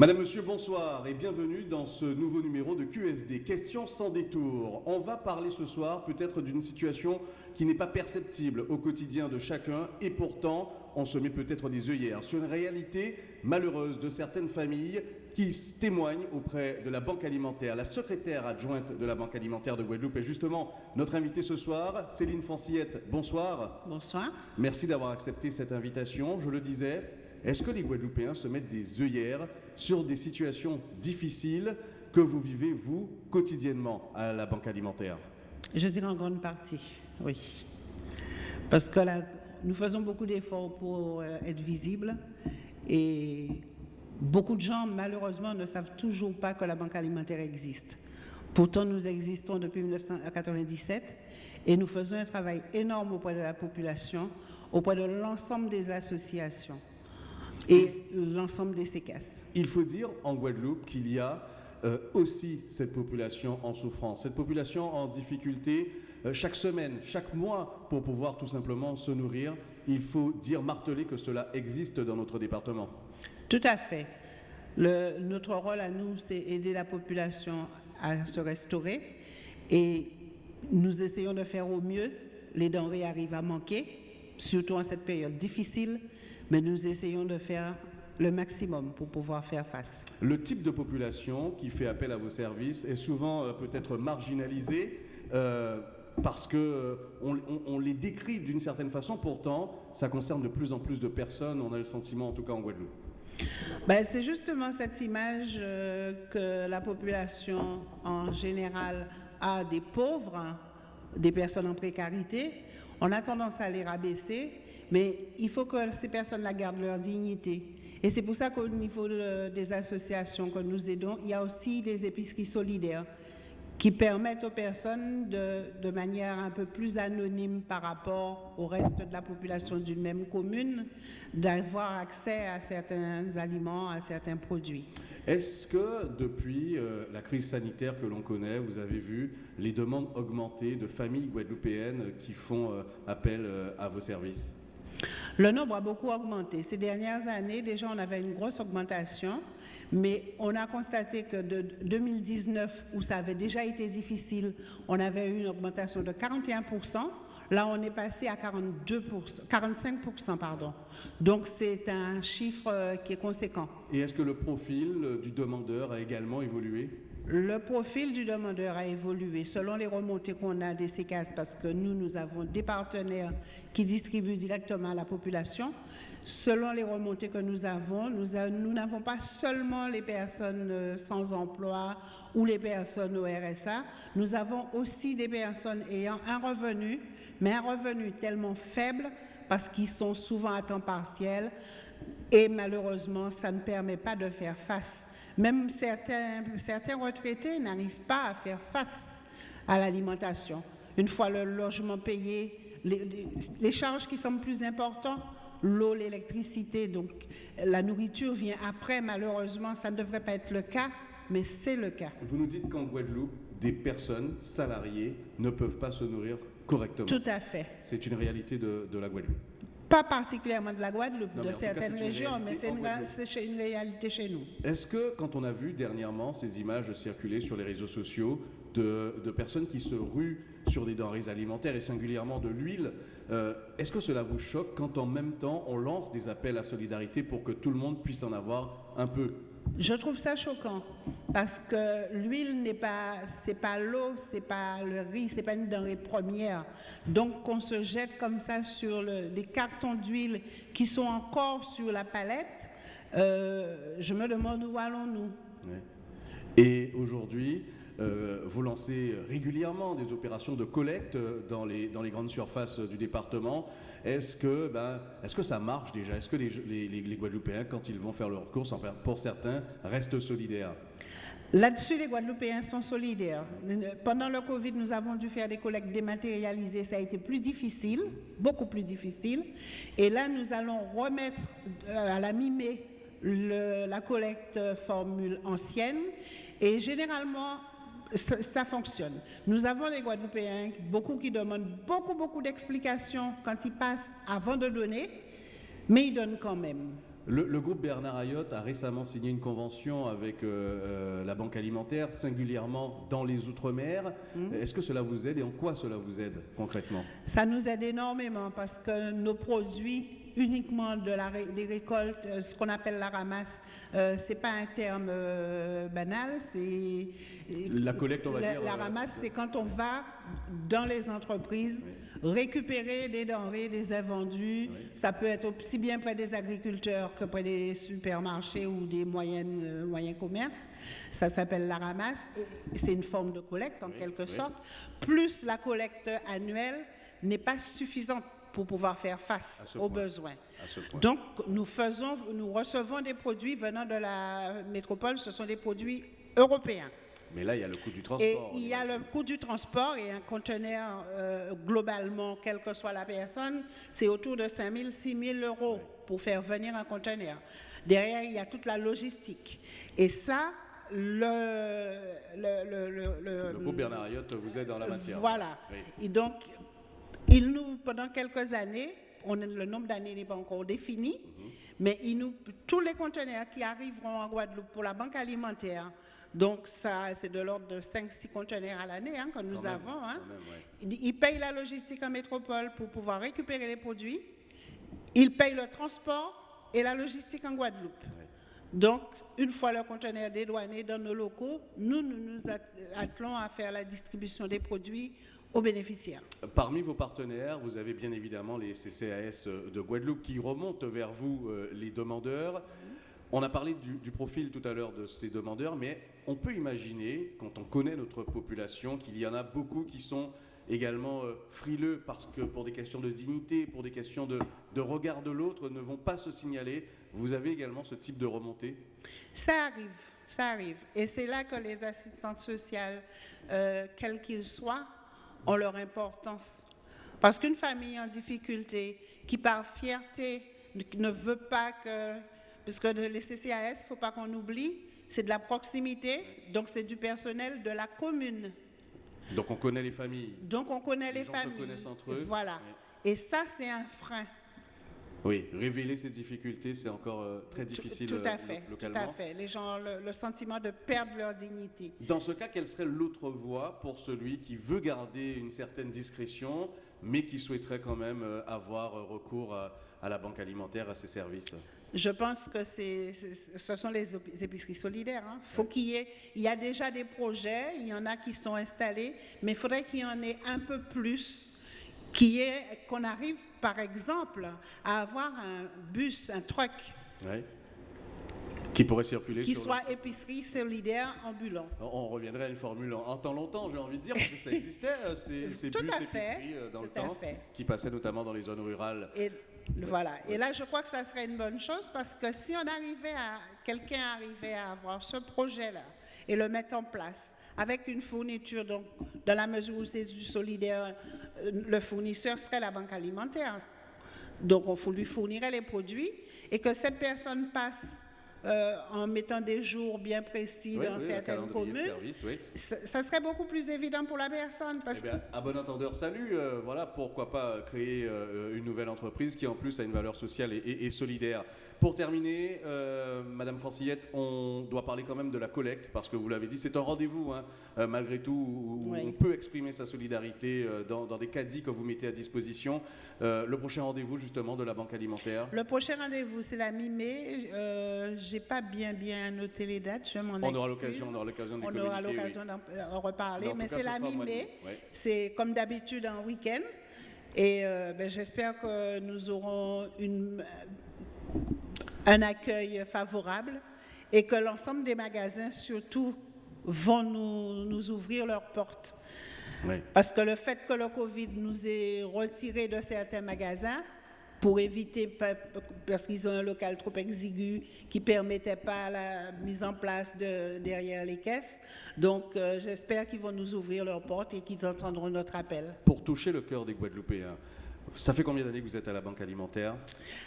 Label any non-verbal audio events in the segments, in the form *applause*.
Madame, Monsieur, bonsoir et bienvenue dans ce nouveau numéro de QSD, Questions sans détour. On va parler ce soir peut-être d'une situation qui n'est pas perceptible au quotidien de chacun et pourtant on se met peut-être des œillères sur une réalité malheureuse de certaines familles qui témoignent auprès de la Banque alimentaire. La secrétaire adjointe de la Banque alimentaire de Guadeloupe est justement notre invitée ce soir, Céline Francillette. Bonsoir. Bonsoir. Merci d'avoir accepté cette invitation. Je le disais, est-ce que les Guadeloupéens se mettent des œillères sur des situations difficiles que vous vivez, vous, quotidiennement à la Banque alimentaire? Je dirais en grande partie, oui. Parce que nous faisons beaucoup d'efforts pour euh, être visibles et beaucoup de gens, malheureusement, ne savent toujours pas que la Banque alimentaire existe. Pourtant, nous existons depuis 1997 et nous faisons un travail énorme auprès de la population, auprès de l'ensemble des associations et l'ensemble des séquesses. Il faut dire en Guadeloupe qu'il y a euh, aussi cette population en souffrance, cette population en difficulté euh, chaque semaine, chaque mois pour pouvoir tout simplement se nourrir. Il faut dire, marteler que cela existe dans notre département. Tout à fait. Le, notre rôle à nous, c'est aider la population à se restaurer et nous essayons de faire au mieux. Les denrées arrivent à manquer, surtout en cette période difficile mais nous essayons de faire le maximum pour pouvoir faire face. Le type de population qui fait appel à vos services est souvent euh, peut-être marginalisé euh, parce qu'on euh, on, les décrit d'une certaine façon, pourtant ça concerne de plus en plus de personnes, on a le sentiment en tout cas en Guadeloupe. Ben, c'est justement cette image que la population en général a des pauvres, des personnes en précarité. On a tendance à les rabaisser mais il faut que ces personnes-là gardent leur dignité. Et c'est pour ça qu'au niveau des associations que nous aidons, il y a aussi des épiceries solidaires qui permettent aux personnes de, manière un peu plus anonyme par rapport au reste de la population d'une même commune d'avoir accès à certains aliments, à certains produits. Est-ce que depuis euh, la crise sanitaire que l'on connaît, vous avez vu les demandes augmenter de familles guadeloupéennes qui font euh, appel euh, à vos services? Le nombre a beaucoup augmenté. Ces dernières années, déjà, on avait une grosse augmentation, mais on a constaté que de 2019, où ça avait déjà été difficile, on avait eu une augmentation de 41% Là, on est passé à 42 45 pardon. Donc, c'est un chiffre euh, qui est conséquent. Et est-ce que le profil du demandeur a également évolué? Le profil du demandeur a évolué selon les remontées qu'on a des CCAS parce que nous, nous avons des partenaires qui distribuent directement à la population. Selon les remontées que nous avons, nous n'avons pas seulement les personnes euh, sans emploi ou les personnes au RSA, nous avons aussi des personnes ayant un revenu, mais un revenu tellement faible parce qu'ils sont souvent à temps partiel et malheureusement, ça ne permet pas de faire face même certains, certains retraités n'arrivent pas à faire face à l'alimentation. Une fois le logement payé, les, charges qui sont plus importantes, l'eau, l'électricité, donc la nourriture vient après. Malheureusement, ça ne devrait pas être le cas, mais c'est le cas. Vous nous dites qu'en Guadeloupe, des personnes salariées ne peuvent pas se nourrir correctement. Tout à fait. C'est une réalité de, de la Guadeloupe pas particulièrement de la Guadeloupe, de certaines régions, mais c'est une, réalité chez nous. Est-ce que, quand on a vu dernièrement ces images circuler sur les réseaux sociaux de, personnes qui se ruent sur des denrées alimentaires et singulièrement de l'huile, euh, est-ce que cela vous choque quand en même temps on lance des appels à solidarité pour que tout le monde puisse en avoir un peu? Je trouve ça choquant parce que l'huile n'est pas, c'est pas l'eau, c'est pas le riz, c'est pas une denrée première. Donc qu'on se jette comme ça sur des cartons d'huile qui sont encore sur la palette, euh, je me demande où allons-nous. Et aujourd'hui, euh, vous lancez régulièrement des opérations de collecte les, dans les grandes surfaces du département. Est-ce que, ben, est que ça marche déjà? Est-ce que les, les, Guadeloupéens, quand ils vont faire leurs courses, pour certains, restent solidaires? Là-dessus, les Guadeloupéens sont solidaires. Pendant le Covid, nous avons dû faire des collectes dématérialisées. Ça a été plus difficile, beaucoup plus difficile. Et là, nous allons remettre euh, à la mi-mai la collecte formule ancienne. Et généralement, ça, fonctionne. Nous avons les Guadeloupéens, beaucoup qui demandent beaucoup, beaucoup d'explications quand ils passent avant de donner, mais ils donnent quand même. Le, groupe Bernard Ayotte a récemment signé une convention avec euh, euh, la Banque alimentaire, singulièrement dans les Outre-mer. Mmh. Est-ce que cela vous aide et en quoi cela vous aide concrètement? Ça nous aide énormément parce que nos produits uniquement de la, des récoltes, euh, ce qu'on appelle la ramasse. Euh, c'est pas un terme euh, banal, c'est la collecte, on va la, dire. La ramasse, c'est quand on va dans les entreprises récupérer des denrées, des invendus. Ça peut être aussi bien près des agriculteurs que près des supermarchés ou des moyennes, moyens commerces. Ça s'appelle la ramasse. C'est une forme de collecte en quelque sorte. Plus la collecte annuelle n'est pas suffisante pour pouvoir faire face aux besoins. Donc, nous, faisons, nous recevons des produits venant de la métropole, ce sont des produits européens. Mais là, il y a le coût du transport. Et il y a le coût du transport et un conteneur, euh, globalement, quelle que soit la personne, c'est autour de 5 000, 6 000 euros pour faire venir un conteneur. Derrière, il y a toute la logistique. Et ça, le... Le, le, le, le groupe Bernard Ayotte vous aide dans la matière. Voilà. Et donc, il nous, pendant quelques années, on, le nombre d'années n'est pas encore défini, mais il nous, tous les conteneurs qui arriveront en Guadeloupe pour la banque alimentaire, donc ça c'est de l'ordre de 5-6 conteneurs à l'année hein, que nous avons, hein, ils payent la logistique en métropole pour pouvoir récupérer les produits, ils payent le transport et la logistique en Guadeloupe. Donc, une fois le conteneur dédouané dans nos locaux, nous, nous nous attelons à faire la distribution des produits aux bénéficiaires. Parmi vos partenaires, vous avez bien évidemment les CCAS de Guadeloupe qui remontent vers vous, euh, les demandeurs. On a parlé du, profil tout à l'heure de ces demandeurs, mais on peut imaginer, quand on connaît notre population, qu'il y en a beaucoup qui sont également euh, frileux parce que pour des questions de dignité, pour des questions de, regard de l'autre, ne vont pas se signaler. Vous avez également ce type de remontée? Ça arrive, ça arrive. Et c'est là que les assistantes sociales, euh, quels qu'ils soient, ont leur importance. Parce qu'une famille en difficulté, qui par fierté ne veut pas que, puisque les CCAS, il ne faut pas qu'on oublie, c'est de la proximité, donc c'est du personnel de la commune. Donc on connaît les familles. Donc on connaît les, les gens familles. Se connaissent entre eux. Voilà. Et ça, c'est un frein. Oui, révéler ces difficultés, c'est encore euh, très difficile tout, à fait, localement. Tout à fait. Les gens ont le, sentiment de perdre leur dignité. Dans ce cas, quelle serait l'autre voie pour celui qui veut garder une certaine discrétion, mais qui souhaiterait quand même euh, avoir euh, recours à, la banque alimentaire, à ses services? Je pense que c'est, ce sont les épiceries solidaires. Il hein. faut qu'il y ait, il y a déjà des projets, il y en a qui sont installés, mais il faudrait qu'il y en ait un peu plus qui est qu'on arrive, par exemple, à avoir un bus, un truck. Qui pourrait circuler Qui soit épicerie solidaire ambulant. On reviendrait à une formule en, temps longtemps, j'ai envie de dire, parce que ça existait, euh, ces, *laughs* ces bus épicerie euh, dans le temps, qui passaient notamment dans les zones rurales. Et, voilà. Et là, je crois que ça serait une bonne chose, parce que si on arrivait à, quelqu'un arrivait à avoir ce projet-là et le mettre en place, avec une fourniture, donc dans la mesure où c'est du solidaire, euh, le fournisseur serait la banque alimentaire. Donc on lui fournirait les produits et que cette personne passe euh, en mettant des jours bien précis dans certaines communes, ça, serait beaucoup plus évident pour la personne. Parce eh bien, à bon entendeur, salut, euh, voilà, pourquoi pas créer une nouvelle entreprise qui en plus a une valeur sociale et solidaire. Pour terminer, euh, Madame Francillette, on doit parler quand même de la collecte, parce que vous l'avez dit, c'est un rendez-vous, hein, euh, malgré tout, où, on peut exprimer sa solidarité euh, dans, des caddies que vous mettez à disposition. le prochain rendez-vous, justement, de la Banque alimentaire Le prochain rendez-vous, c'est la mi-mai. Je n'ai pas bien, bien noté les dates, je m'en On aura l'occasion On aura l'occasion d'en reparler, mais c'est la mi-mai. C'est comme d'habitude un week-end. Et ben, j'espère que nous aurons une un accueil favorable et que l'ensemble des magasins, surtout, vont nous, nous ouvrir leurs portes. Parce que le fait que le Covid nous ait retiré de certains magasins, pour éviter, parce qu'ils ont un local trop exigu qui ne permettait pas la mise en place de, derrière les caisses. Donc, euh, j'espère qu'ils vont nous ouvrir leurs portes et qu'ils entendront notre appel. Pour toucher le cœur des Guadeloupéens, ça fait combien d'années que vous êtes à la Banque alimentaire?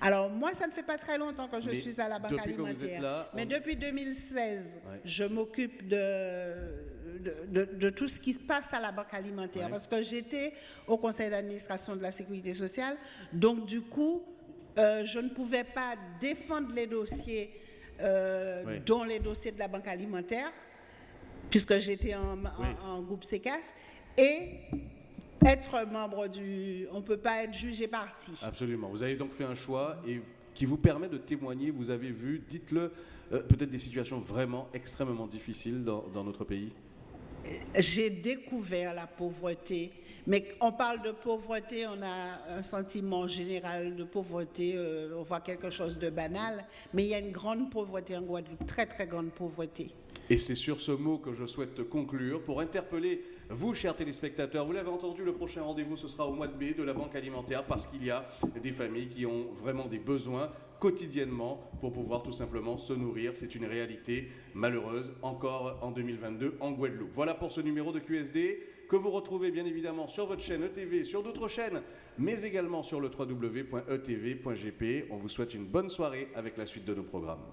Alors, moi, ça ne fait pas très longtemps que je suis à la Banque alimentaire. Mais depuis 2016, je m'occupe de, de, tout ce qui se passe à la Banque alimentaire. Parce que j'étais au conseil d'administration de la Sécurité sociale. Donc, du coup, euh, je ne pouvais pas défendre les dossiers, euh, dont les dossiers de la banque alimentaire, puisque j'étais en, en- Oui. en groupe CECAS, et être membre du... On ne peut pas être jugé parti. Absolument. Vous avez donc fait un choix et qui vous permet de témoigner. Vous avez vu, dites-le, euh, peut-être des situations vraiment extrêmement difficiles dans, dans notre pays. J'ai découvert la pauvreté, mais on parle de pauvreté, on a un sentiment général de pauvreté, euh, on voit quelque chose de banal, mais il y a une grande pauvreté en Guadeloupe, très très grande pauvreté. Et c'est sur ce mot que je souhaite conclure pour interpeller vous, chers téléspectateurs. Vous l'avez entendu, le prochain rendez-vous, ce sera au mois de mai de la Banque alimentaire parce qu'il y a des familles qui ont vraiment des besoins quotidiennement pour pouvoir tout simplement se nourrir. C'est une réalité malheureuse encore en 2022 en Guadeloupe. Voilà pour ce numéro de QSD que vous retrouvez bien évidemment sur votre chaîne ETV, sur d'autres chaînes, mais également sur le www.etv.gp. On vous souhaite une bonne soirée avec la suite de nos programmes.